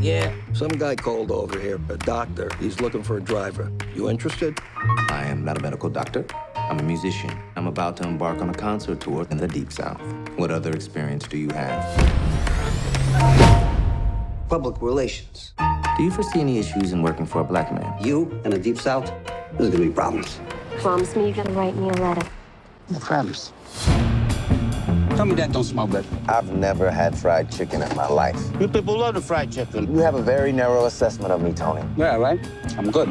Yeah. Some guy called over here, a doctor. He's looking for a driver. You interested? I am not a medical doctor. I'm a musician. I'm about to embark on a concert tour in the Deep South. What other experience do you have? Public relations. Do you foresee any issues in working for a black man? You in the Deep South, there's gonna be problems. Promise me you're gonna write me a letter. No problems. Tell me that don't smell good. I've never had fried chicken in my life. You people love the fried chicken. You have a very narrow assessment of me, Tony. Yeah, right? I'm good.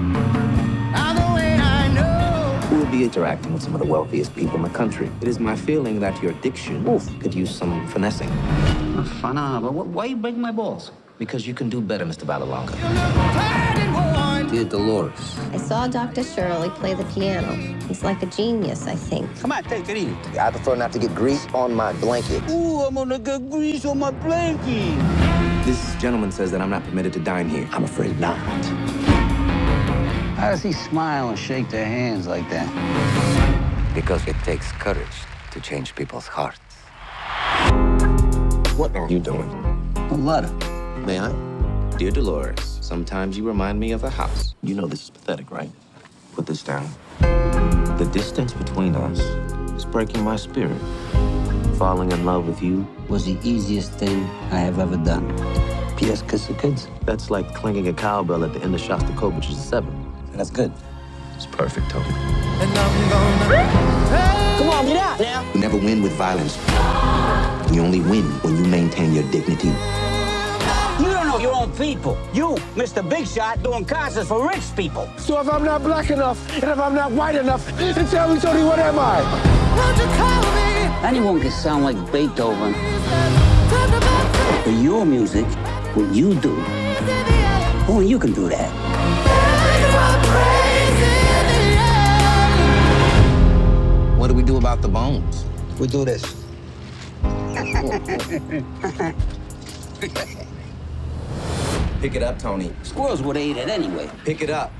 You will be interacting with some of the wealthiest people in the country. It is my feeling that your diction Oof. could use some finessing. Fana, but why you breaking my balls? Because you can do better, Mr. Vallelonga. Dear Dolores. I saw Dr. Shirley play the piano. He's like a genius, I think. Come on, take it easy. I prefer not to get grease on my blanket. Ooh, I'm gonna get grease on my blanket. This gentleman says that I'm not permitted to dine here. I'm afraid not. How does he smile and shake their hands like that? Because it takes courage to change people's hearts. What are you doing? A letter. May I? Dear Dolores, sometimes you remind me of a house. You know this is pathetic, right? Put this down. The distance between us is breaking my spirit. Falling in love with you, Was the easiest thing I have ever done. P.S. Kiss the kids. that's like clinking a cowbell at the end of Shostakovich's Seven. That's good. It's perfect, Tony. Come on, get out now. You never win with violence. You only win when you maintain your dignity. You your own people. You, Mr. Big Shot, doing concerts for rich people. So if I'm not black enough, and if I'm not white enough, then tell me, Tony, what am I? Anyone can sound like Beethoven. But your music, what you do, only you can do that. What do we do about the bones? We do this. Pick it up, Tony. Squirrels would have ate it anyway. Pick it up.